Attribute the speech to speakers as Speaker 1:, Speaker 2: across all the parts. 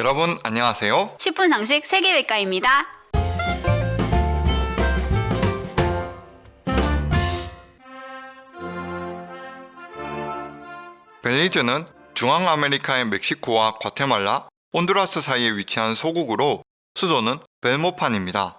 Speaker 1: 여러분 안녕하세요.
Speaker 2: 10분 상식 세계외과입니다.
Speaker 1: 벨리즈는 중앙아메리카의 멕시코와 과테말라, 온두라스 사이에 위치한 소국으로 수도는 벨모판입니다.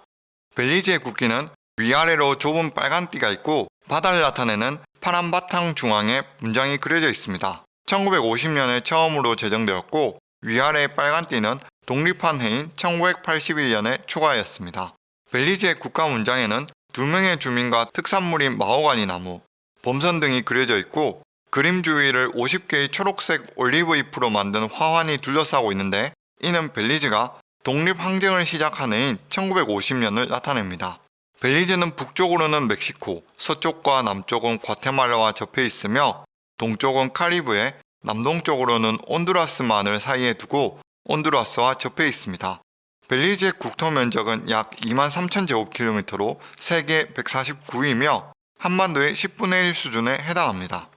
Speaker 1: 벨리즈의 국기는 위아래로 좁은 빨간 띠가 있고 바다를 나타내는 파란 바탕 중앙에 문장이 그려져 있습니다. 1950년에 처음으로 제정되었고 위아래 빨간 띠는 독립한 해인 1981년에 추가하였습니다. 벨리즈의 국가 문장에는 두 명의 주민과 특산물인 마호가니 나무, 범선 등이 그려져 있고 그림 주위를 50개의 초록색 올리브 잎으로 만든 화환이 둘러싸고 있는데 이는 벨리즈가 독립항쟁을 시작한 해인 1950년을 나타냅니다. 벨리즈는 북쪽으로는 멕시코, 서쪽과 남쪽은 과테말라와 접해 있으며 동쪽은 카리브해, 남동쪽으로는 온두라스만을 사이에 두고 온두라스와 접해 있습니다. 벨리즈의 국토 면적은 약 2만 3천 제곱킬로미터로 세계 149위이며 한반도의 10분의 1 수준에 해당합니다.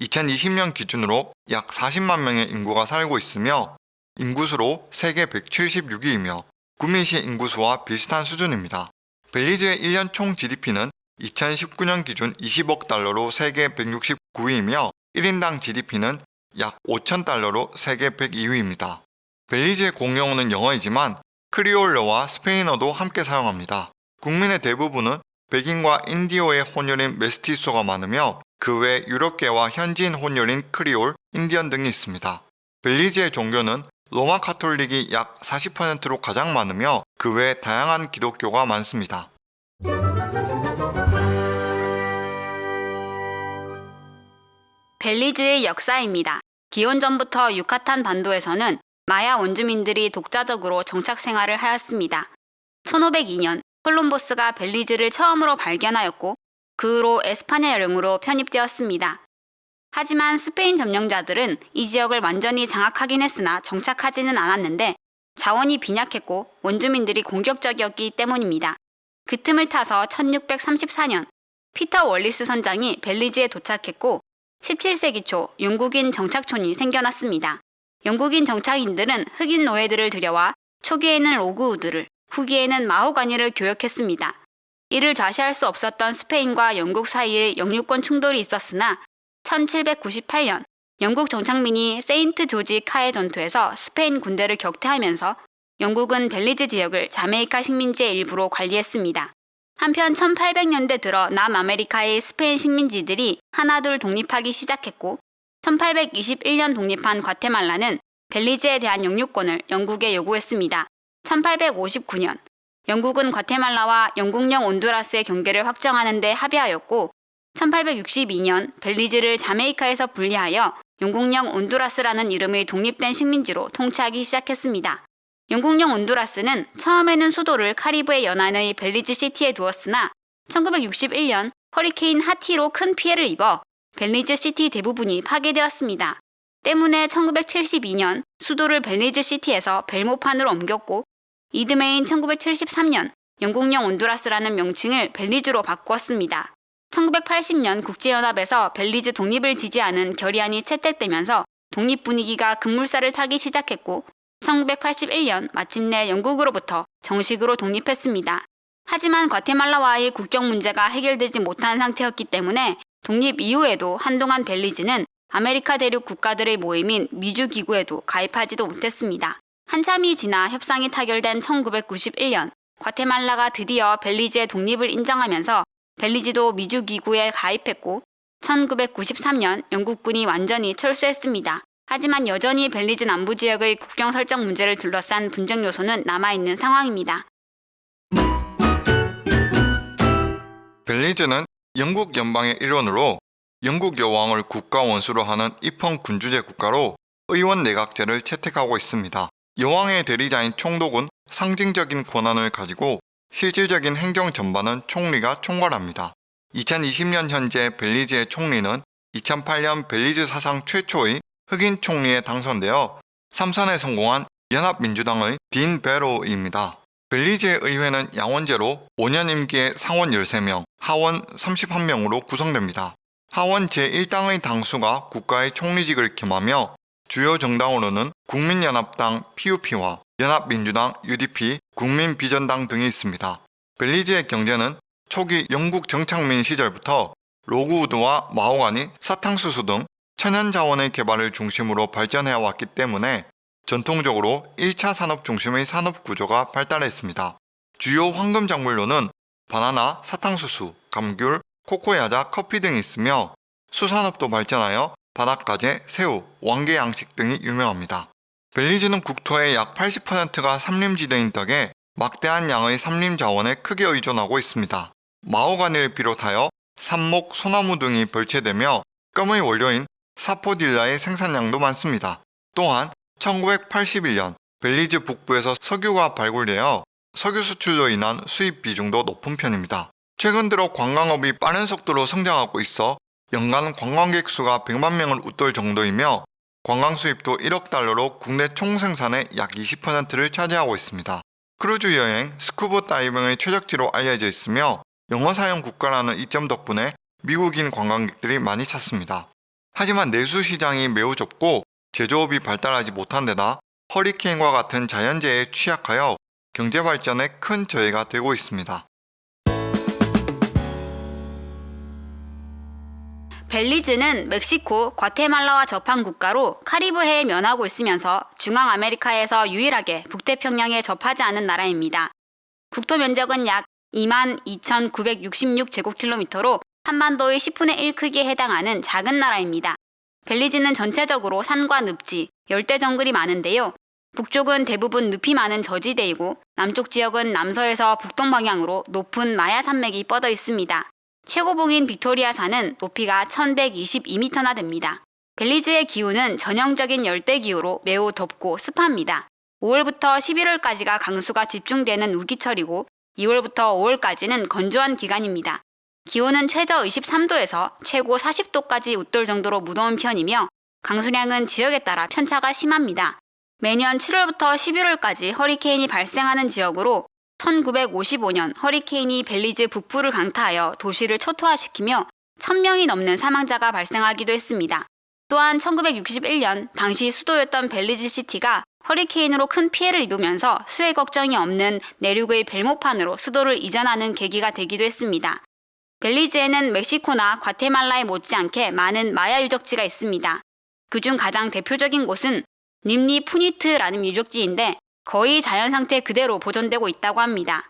Speaker 1: 2020년 기준으로 약 40만 명의 인구가 살고 있으며 인구수로 세계 176위이며 구민시 인구수와 비슷한 수준입니다. 벨리즈의 1년 총 GDP는 2019년 기준 20억 달러로 세계 169위이며 1인당 GDP는 약 5천 달러로 세계 102위입니다. 벨리즈의 공용어는 영어이지만 크리올러와 스페인어도 함께 사용합니다. 국민의 대부분은 백인과 인디오의 혼혈인 메스티소가 많으며 그 외 유럽계와 현지인 혼혈인 크리올, 인디언 등이 있습니다. 벨리즈의 종교는 로마 카톨릭이 약 40%로 가장 많으며 그 외 다양한 기독교가 많습니다.
Speaker 2: 벨리즈의 역사입니다. 기원 전부터 유카탄 반도에서는 마야 원주민들이 독자적으로 정착 생활을 하였습니다. 1502년 콜럼버스가 벨리즈를 처음으로 발견하였고 그 후로 에스파냐 여령으로 편입되었습니다. 하지만 스페인 점령자들은 이 지역을 완전히 장악하긴 했으나 정착하지는 않았는데 자원이 빈약했고 원주민들이 공격적이었기 때문입니다. 그 틈을 타서 1634년 피터 월리스 선장이 벨리즈에 도착했고 17세기 초 영국인 정착촌이 생겨났습니다. 영국인 정착인들은 흑인 노예들을 들여와 초기에는 로그우드를, 후기에는 마호가니를 교역했습니다. 이를 좌시할 수 없었던 스페인과 영국 사이에 영유권 충돌이 있었으나 1798년 영국 정착민이 세인트 조지 카의 전투에서 스페인 군대를 격퇴하면서 영국은 벨리즈 지역을 자메이카 식민지의 일부로 관리했습니다. 한편 1800년대 들어 남아메리카의 스페인 식민지들이 하나둘 독립하기 시작했고 1821년 독립한 과테말라는 벨리즈에 대한 영유권을 영국에 요구했습니다. 1859년 영국은 과테말라와 영국령 온두라스의 경계를 확정하는 데 합의하였고 1862년 벨리즈를 자메이카에서 분리하여 영국령 온두라스라는 이름의 독립된 식민지로 통치하기 시작했습니다. 영국령 온두라스는 처음에는 수도를 카리브해 연안의 벨리즈 시티에 두었으나 1961년 허리케인 하티로 큰 피해를 입어 벨리즈 시티 대부분이 파괴되었습니다. 때문에 1972년 수도를 벨리즈 시티에서 벨모판으로 옮겼고 이듬해인 1973년 영국령 온두라스라는 명칭을 벨리즈로 바꾸었습니다. 1980년 국제연합에서 벨리즈 독립을 지지하는 결의안이 채택되면서 독립 분위기가 급물살을 타기 시작했고 1981년 마침내 영국으로부터 정식으로 독립했습니다. 하지만 과테말라와의 국경 문제가 해결되지 못한 상태였기 때문에 독립 이후에도 한동안 벨리즈는 아메리카 대륙 국가들의 모임인 미주 기구에도 가입하지도 못했습니다. 한참이 지나 협상이 타결된 1991년 과테말라가 드디어 벨리즈의 독립을 인정하면서 벨리즈도 미주 기구에 가입했고 1993년 영국군이 완전히 철수했습니다. 하지만 여전히 벨리즈 남부 지역의 국경 설정 문제를 둘러싼 분쟁 요소는 남아있는 상황입니다.
Speaker 1: 벨리즈는 영국 연방의 일원으로 영국 여왕을 국가 원수로 하는 입헌 군주제 국가로 의원 내각제를 채택하고 있습니다. 여왕의 대리자인 총독은 상징적인 권한을 가지고 실질적인 행정 전반은 총리가 총괄합니다. 2020년 현재 벨리즈의 총리는 2008년 벨리즈 사상 최초의 흑인 총리에 당선되어 3선에 성공한 연합민주당의 딘 베로입니다. 벨리즈의 의회는 양원제로 5년 임기에 상원 13명, 하원 31명으로 구성됩니다. 하원 제1당의 당수가 국가의 총리직을 겸하며 주요 정당으로는 국민연합당 PUP와 연합민주당 UDP, 국민비전당 등이 있습니다. 벨리즈의 경제는 초기 영국 정착민 시절부터 로그우드와 마호가니, 사탕수수 등 천연 자원의 개발을 중심으로 발전해 왔기 때문에 전통적으로 1차 산업 중심의 산업 구조가 발달했습니다. 주요 황금 작물로는 바나나, 사탕수수, 감귤, 코코야자, 커피 등이 있으며 수산업도 발전하여 바닷가재, 새우, 왕개 양식 등이 유명합니다. 벨리즈는 국토의 약 80%가 삼림지대인 덕에 막대한 양의 삼림 자원에 크게 의존하고 있습니다. 마호가니를 비롯하여 삽목, 소나무 등이 벌채되며 껌의 원료인 사포딜라의 생산량도 많습니다. 또한 1981년 벨리즈 북부에서 석유가 발굴되어 석유 수출로 인한 수입 비중도 높은 편입니다. 최근 들어 관광업이 빠른 속도로 성장하고 있어 연간 관광객 수가 100만 명을 웃돌 정도이며 관광 수입도 1억 달러로 국내 총 생산의 약 20%를 차지하고 있습니다. 크루즈 여행, 스쿠버 다이빙의 최적지로 알려져 있으며 영어 사용 국가라는 이점 덕분에 미국인 관광객들이 많이 찾습니다. 하지만 내수 시장이 매우 좁고 제조업이 발달하지 못한 데다 허리케인과 같은 자연재해에 취약하여 경제 발전에 큰 저해가 되고 있습니다.
Speaker 2: 벨리즈는 멕시코, 과테말라와 접한 국가로 카리브해에 면하고 있으면서 중앙 아메리카에서 유일하게 북태평양에 접하지 않은 나라입니다. 국토 면적은 약 22,966제곱킬로미터로 한반도의 10분의 1 크기에 해당하는 작은 나라입니다. 벨리즈는 전체적으로 산과 늪지, 열대 정글이 많은데요. 북쪽은 대부분 늪이 많은 저지대이고 남쪽 지역은 남서에서 북동 방향으로 높은 마야 산맥이 뻗어 있습니다. 최고봉인 빅토리아 산은 높이가 1122m나 됩니다. 벨리즈의 기후는 전형적인 열대 기후로 매우 덥고 습합니다. 5월부터 11월까지가 강수가 집중되는 우기철이고 2월부터 5월까지는 건조한 기간입니다. 기온은 최저 23도에서 최고 40도까지 웃돌 정도로 무더운 편이며 강수량은 지역에 따라 편차가 심합니다. 매년 7월부터 11월까지 허리케인이 발생하는 지역으로 1955년 허리케인이 벨리즈 북부를 강타하여 도시를 초토화시키며 1000명이 넘는 사망자가 발생하기도 했습니다. 또한 1961년 당시 수도였던 벨리즈 시티가 허리케인으로 큰 피해를 입으면서 수해 걱정이 없는 내륙의 벨모판으로 수도를 이전하는 계기가 되기도 했습니다. 벨리즈에는 멕시코나 과테말라에 못지않게 많은 마야 유적지가 있습니다. 그중 가장 대표적인 곳은 님리 푸니트라는 유적지인데 거의 자연 상태 그대로 보존되고 있다고 합니다.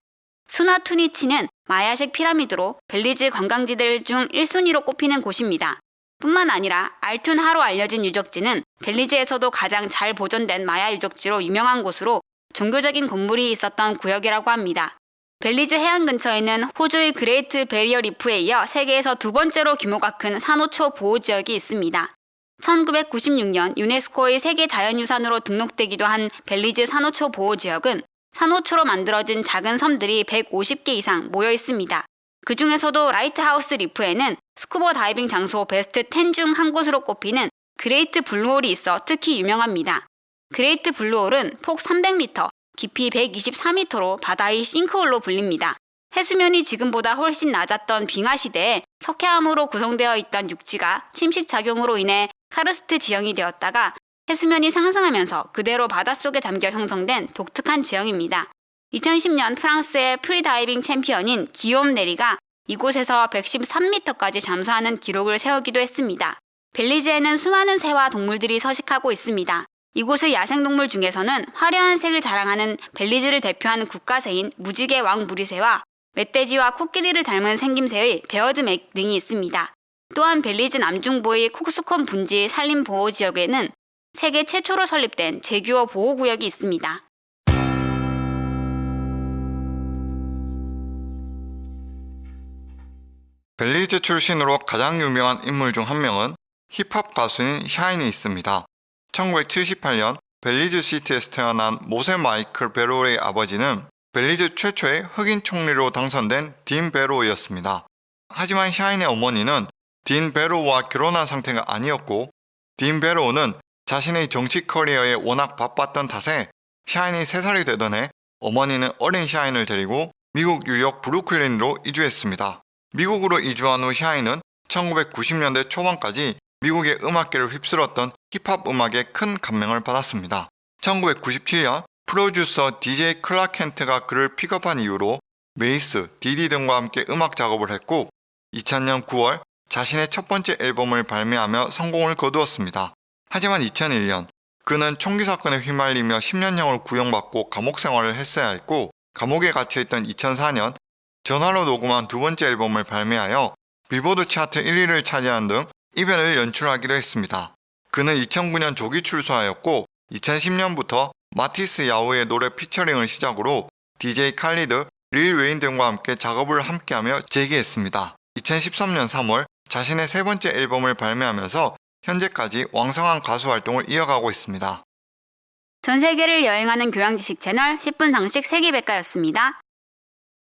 Speaker 2: 수난투니치는 마야식 피라미드로 벨리즈 관광지들 중 1순위로 꼽히는 곳입니다. 뿐만 아니라 알툰하로 알려진 유적지는 벨리즈에서도 가장 잘 보존된 마야 유적지로 유명한 곳으로 종교적인 건물이 있었던 구역이라고 합니다. 벨리즈 해안 근처에는 호주의 그레이트 베리어 리프에 이어 세계에서 두 번째로 규모가 큰 산호초 보호 지역이 있습니다. 1996년 유네스코의 세계 자연유산으로 등록되기도 한 벨리즈 산호초 보호 지역은 산호초로 만들어진 작은 섬들이 150개 이상 모여 있습니다. 그 중에서도 라이트하우스 리프에는 스쿠버 다이빙 장소 베스트 10 중 한 곳으로 꼽히는 그레이트 블루홀이 있어 특히 유명합니다. 그레이트 블루홀은 폭 300m, 깊이 124m로 바다의 싱크홀로 불립니다. 해수면이 지금보다 훨씬 낮았던 빙하 시대에 석회암으로 구성되어 있던 육지가 침식 작용으로 인해 카르스트 지형이 되었다가 해수면이 상승하면서 그대로 바닷속에 잠겨 형성된 독특한 지형입니다. 2010년 프랑스의 프리다이빙 챔피언인 기욤 네리가 이곳에서 113m까지 잠수하는 기록을 세우기도 했습니다. 벨리즈에는 수많은 새와 동물들이 서식하고 있습니다. 이곳의 야생동물 중에서는 화려한 색을 자랑하는 벨리즈를 대표하는 국가새인 무지개 왕부리새와 멧돼지와 코끼리를 닮은 생김새의 베어드맥 등이 있습니다. 또한 벨리즈 남중부의 콕스콤 분지 산림보호지역에는 세계 최초로 설립된 제규어 보호구역이 있습니다.
Speaker 1: 벨리즈 출신으로 가장 유명한 인물 중 한 명은 힙합 가수인 샤인이 있습니다. 1978년 벨리즈 시티에서 태어난 모세 마이클 베로의 아버지는 벨리즈 최초의 흑인 총리로 당선된 딘 베로이였습니다. 하지만 샤인의 어머니는 딘 베로와 결혼한 상태가 아니었고 딘 베로는 자신의 정치 커리어에 워낙 바빴던 탓에 샤인이 3살이 되던 해 어머니는 어린 샤인을 데리고 미국 뉴욕 브루클린으로 이주했습니다. 미국으로 이주한 후 샤인은 1990년대 초반까지 미국의 음악계를 휩쓸었던 힙합 음악에 큰 감명을 받았습니다. 1997년 프로듀서 DJ 클락 켄트가 그를 픽업한 이후로 메이스, 디디 등과 함께 음악 작업을 했고 2000년 9월 자신의 첫 번째 앨범을 발매하며 성공을 거두었습니다. 하지만 2001년 그는 총기 사건에 휘말리며 10년형을 구형받고 감옥 생활을 했어야 했고 감옥에 갇혀있던 2004년 전화로 녹음한 두 번째 앨범을 발매하여 빌보드 차트 1위를 차지한 등 이변을 연출하기도 했습니다. 그는 2009년 조기 출소하였고 2010년부터 마티스야후의 노래 피처링을 시작으로 DJ 칼리드, 릴 웨인 등과 함께 작업을 함께하며 재기했습니다. 2013년 3월 자신의 세 번째 앨범을 발매하면서 현재까지 왕성한 가수 활동을 이어가고 있습니다.
Speaker 2: 전 세계를 여행하는 교양 지식 채널 10분 상식 세계백과였습니다.